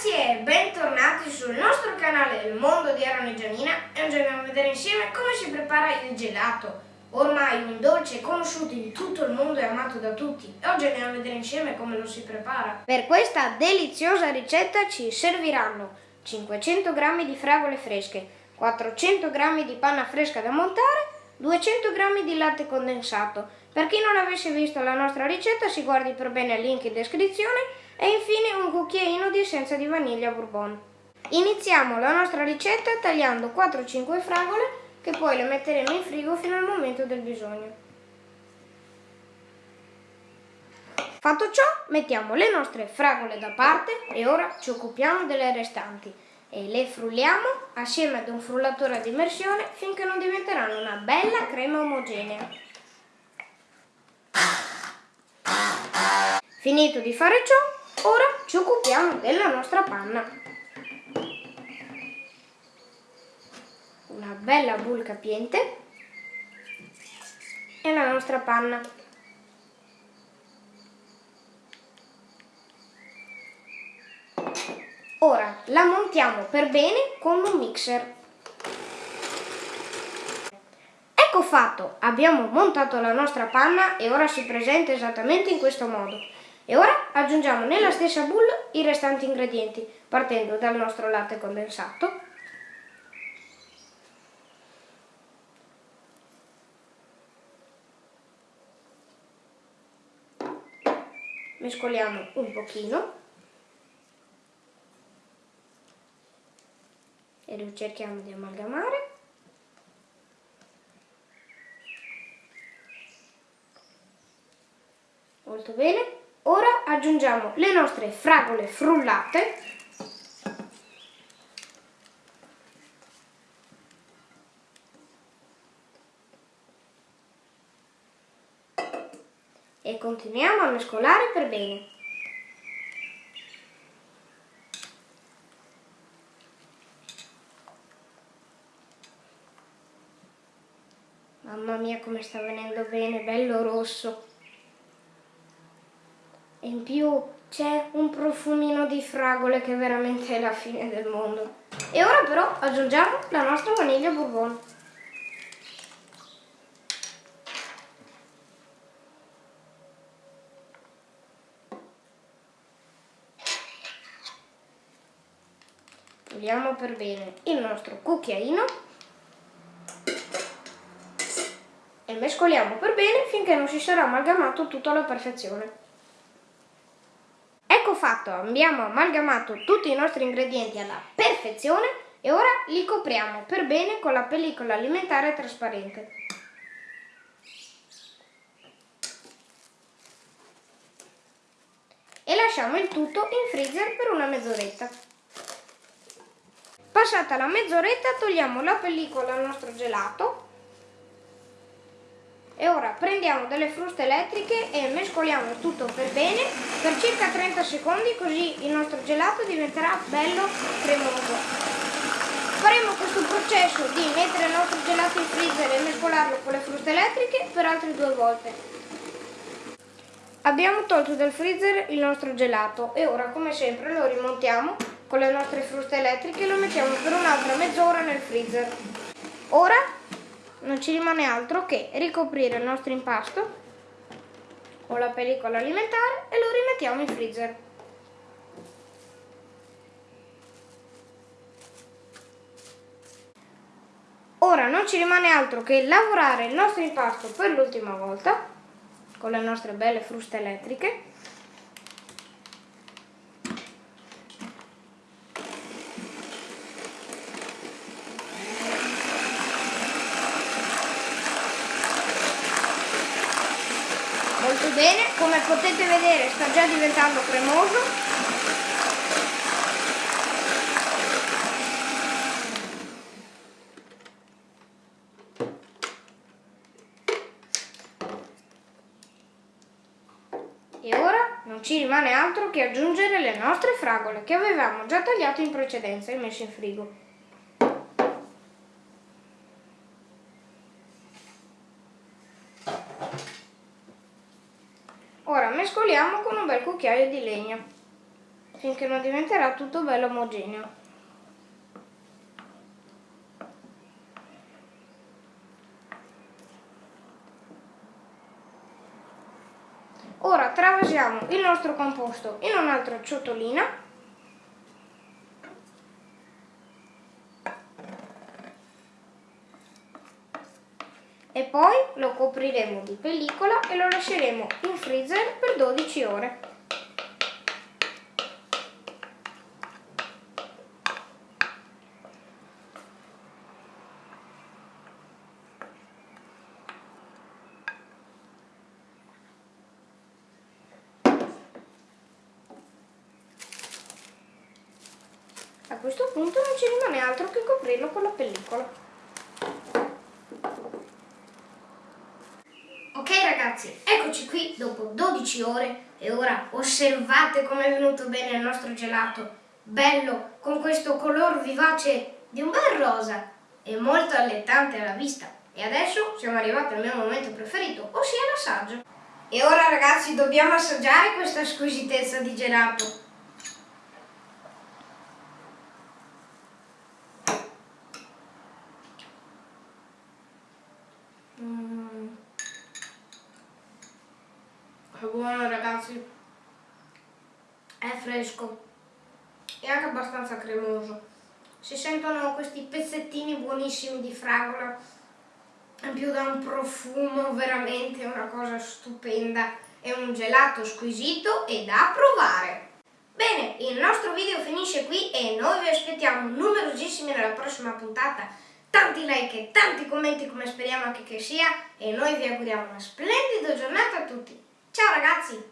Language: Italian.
ragazzi e bentornati sul nostro canale Il Mondo di Aaron e Gianina e oggi andiamo a vedere insieme come si prepara il gelato, ormai un dolce conosciuto in tutto il mondo e amato da tutti e oggi andiamo a vedere insieme come lo si prepara. Per questa deliziosa ricetta ci serviranno 500 g di fragole fresche, 400 g di panna fresca da montare, 200 g di latte condensato. Per chi non avesse visto la nostra ricetta si guardi per bene il link in descrizione e infine un cucchiaino di essenza di vaniglia bourbon. Iniziamo la nostra ricetta tagliando 4-5 fragole che poi le metteremo in frigo fino al momento del bisogno. Fatto ciò, mettiamo le nostre fragole da parte e ora ci occupiamo delle restanti e le frulliamo assieme ad un frullatore ad immersione finché non diventeranno una bella crema omogenea. Finito di fare ciò, Ora ci occupiamo della nostra panna. Una bella boule capiente e la nostra panna. Ora la montiamo per bene con un mixer. Ecco fatto, abbiamo montato la nostra panna e ora si presenta esattamente in questo modo. E ora aggiungiamo nella stessa boule i restanti ingredienti, partendo dal nostro latte condensato, mescoliamo un pochino. E cerchiamo di amalgamare molto bene Ora aggiungiamo le nostre fragole frullate e continuiamo a mescolare per bene. Mamma mia come sta venendo bene, bello rosso! E in più c'è un profumino di fragole che veramente è la fine del mondo. E ora però aggiungiamo la nostra vaniglia bourbon. Puliamo per bene il nostro cucchiaino e mescoliamo per bene finché non si sarà amalgamato tutto alla perfezione fatto, abbiamo amalgamato tutti i nostri ingredienti alla perfezione e ora li copriamo per bene con la pellicola alimentare trasparente. E lasciamo il tutto in freezer per una mezz'oretta. Passata la mezz'oretta togliamo la pellicola al nostro gelato e ora prendiamo delle fruste elettriche e mescoliamo tutto per bene per circa 30 secondi così il nostro gelato diventerà bello cremoso. Faremo questo processo di mettere il nostro gelato in freezer e mescolarlo con le fruste elettriche per altre due volte. Abbiamo tolto dal freezer il nostro gelato e ora come sempre lo rimontiamo con le nostre fruste elettriche e lo mettiamo per un'altra mezz'ora nel freezer. Ora non ci rimane altro che ricoprire il nostro impasto con la pellicola alimentare e lo rimettiamo in freezer. Ora non ci rimane altro che lavorare il nostro impasto per l'ultima volta con le nostre belle fruste elettriche molto bene come potete vedere sta già diventando cremoso. E ora non ci rimane altro che aggiungere le nostre fragole che avevamo già tagliato in precedenza e messo in frigo Ora mescoliamo con un bel cucchiaio di legno. finché non diventerà tutto bello omogeneo. Ora travasiamo il nostro composto in un'altra ciotolina e poi lo copriremo di pellicola e lo lasceremo in freezer per 12 ore. A questo punto non ci rimane altro che coprirlo con la pellicola. Ragazzi, eccoci qui dopo 12 ore e ora osservate come è venuto bene il nostro gelato. Bello, con questo color vivace di un bel rosa e molto allettante alla vista. E adesso siamo arrivati al mio momento preferito, ossia l'assaggio. E ora ragazzi dobbiamo assaggiare questa squisitezza di gelato. È buono ragazzi, è fresco e anche abbastanza cremoso. Si sentono questi pezzettini buonissimi di fragola, in più da un profumo veramente una cosa stupenda. È un gelato squisito e da provare. Bene, il nostro video finisce qui e noi vi aspettiamo numerosissimi nella prossima puntata. Tanti like e tanti commenti come speriamo anche che sia e noi vi auguriamo una splendida giornata a tutti. Ciao ragazzi!